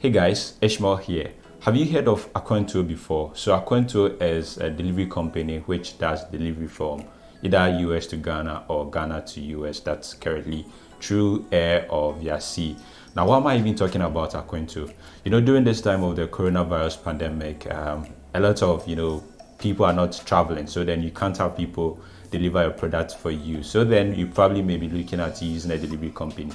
Hey guys, Ishmael here. Have you heard of Aquantuo before? So Aquantuo is a delivery company which does delivery from either US to Ghana or Ghana to US. That's currently through air or via sea. Now, why am I even talking about Aquantuo? You know, during this time of the coronavirus pandemic, um, a lot of, you know, people are not traveling. So then you can't have people deliver your product for you. So then you probably may be looking at using a delivery company.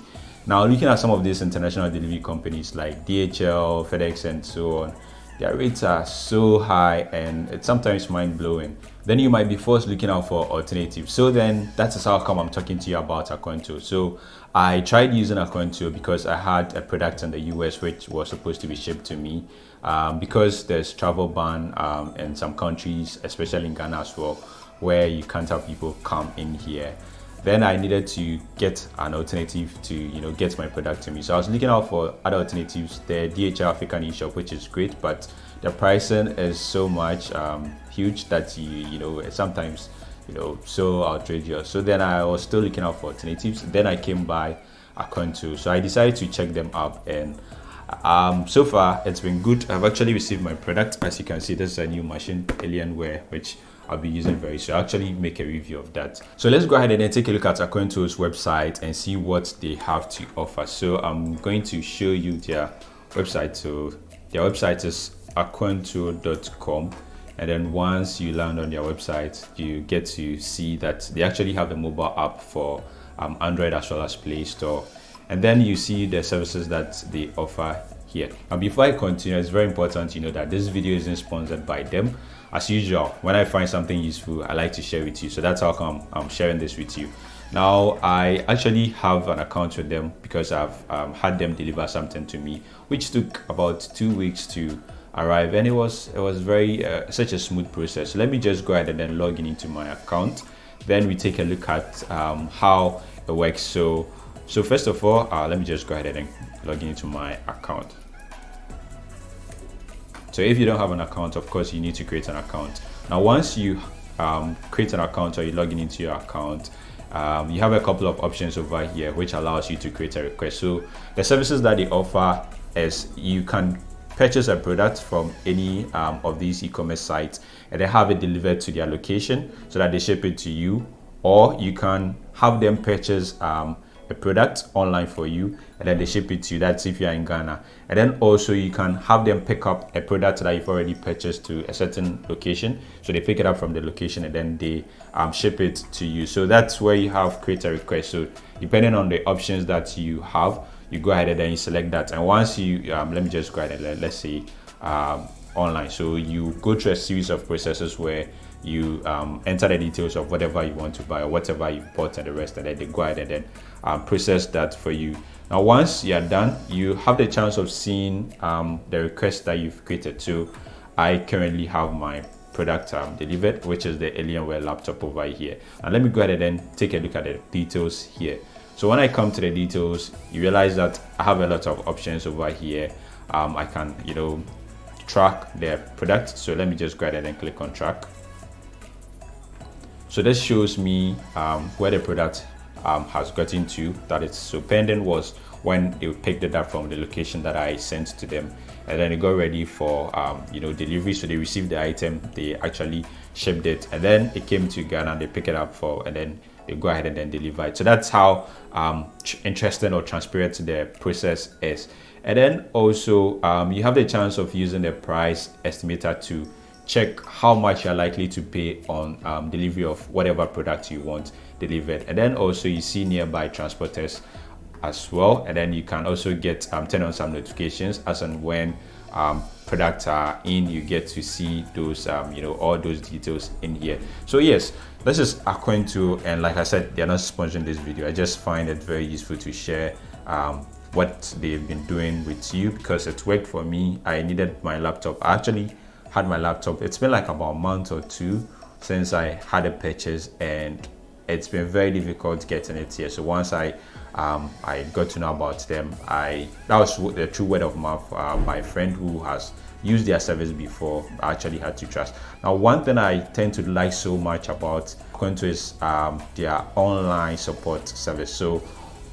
Now, looking at some of these international delivery companies like DHL, FedEx, and so on, their rates are so high and it's sometimes mind blowing. Then you might be forced looking out for alternatives. So then that is how come I'm talking to you about Aquantuo. So I tried using Aquantuo because I had a product in the US which was supposed to be shipped to me. Um, because there's travel ban um, in some countries, especially in Ghana as well, where you can't have people come in here then I needed to get an alternative to you know get my product to me. So I was looking out for other alternatives. The DHL African eShop, which is great, but the pricing is so much um, huge that you you know sometimes you know so outrageous. So then I was still looking out for alternatives. Then I came by Aquantuo, so I decided to check them out and. Um, so far it's been good i've actually received my product as you can see this is a new machine alienware which I'll be using very soon. I'll actually make a review of that. So let's go ahead and then take a look at Aquantuo's website and see what they have to offer. So I'm going to show you their website. So their website is aquantuo.com and then once you land on their website you get to see that they actually have a mobile app for um, android as well as play store and then you see the services that they offer here. And before i continue it's very important you know that this video isn't sponsored by them. As usual when i find something useful i like to share with you. So that's how come i'm sharing this with you. Now i actually have an account with them because i've um, had them deliver something to me which took about two weeks to arrive. And it was it was very uh, such a smooth process. So let me just go ahead and then log in into my account. Then we take a look at um, how it works. So so first of all uh, let me just go ahead and log in into my account so if you don't have an account, of course, you need to create an account. Now, once you um, create an account or you log in into your account, um, you have a couple of options over here which allows you to create a request. So the services that they offer is you can purchase a product from any um, of these e-commerce sites and they have it delivered to their location so that they ship it to you or you can have them purchase um, a product online for you and then they ship it to you. That's if you're in ghana. And then also you can have them pick up a product that you've already purchased to a certain location. So they pick it up from the location and then they um, ship it to you. So that's where you have create a request. So depending on the options that you have you go ahead and then you select that. And once you um, let me just go ahead and let, let's say um, online. So you go through a series of processes where you um, enter the details of whatever you want to buy or whatever you bought and the rest and then they go ahead and then um, process that for you. Now once you're done you have the chance of seeing um, the request that you've created. So i currently have my product um, delivered which is the alienware laptop over here. And let me go ahead and then take a look at the details here. So when i come to the details you realize that i have a lot of options over here. Um, i can you know track the product. So let me just go ahead and click on track so this shows me um, where the product um, has gotten to that it's so pending was when they picked it up from the location that I sent to them. And then it got ready for um, you know delivery. So they received the item they actually shipped it. And then it came to Ghana they pick it up for and then they go ahead and then deliver it. So that's how um, interesting or transparent the process is. And then also um, you have the chance of using the price estimator to check how much you're likely to pay on um, delivery of whatever product you want delivered. And then also you see nearby transporters as well. And then you can also get um, turn on some notifications as and when um, products are in. You get to see those um, you know all those details in here. So yes this is Aquantuo and like I said they're not sponsoring this video. I just find it very useful to share um, what they've been doing with you because it worked for me. I needed my laptop. Actually had my laptop. It's been like about a month or two since i had a purchase and it's been very difficult getting it here. So once i um, i got to know about them i that was the true word of mouth uh, my friend who has used their service before actually had to trust. Now one thing i tend to like so much about Aquantuo is um, their online support service. So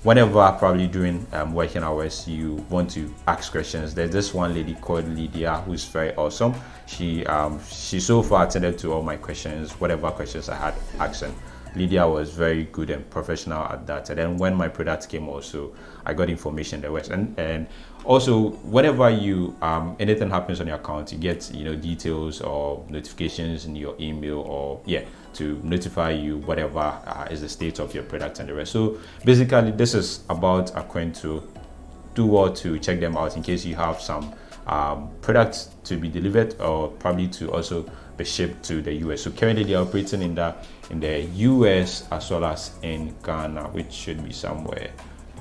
whenever probably during um, working hours you want to ask questions. There's this one lady called lydia who's very awesome. She um she so far attended to all my questions whatever questions i had asking lydia was very good and professional at that. And then when my product came also i got information there was and and also whenever you um anything happens on your account you get you know details or notifications in your email or yeah to notify you whatever uh, is the state of your product and the rest. So basically this is about Aquantuo do well to check them out in case you have some um, products to be delivered or probably to also be shipped to the US. So currently they are operating in the in the US as well as in Ghana, which should be somewhere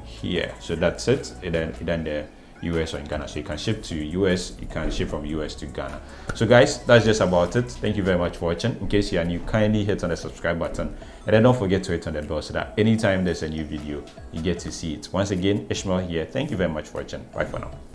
here. So that's it. And then, then the US or in Ghana. So you can ship to US, you can ship from US to Ghana. So guys, that's just about it. Thank you very much for watching. In case you are new, kindly hit on the subscribe button and then don't forget to hit on the bell so that anytime there's a new video, you get to see it. Once again, Ishmael here. Thank you very much for watching. Bye for now.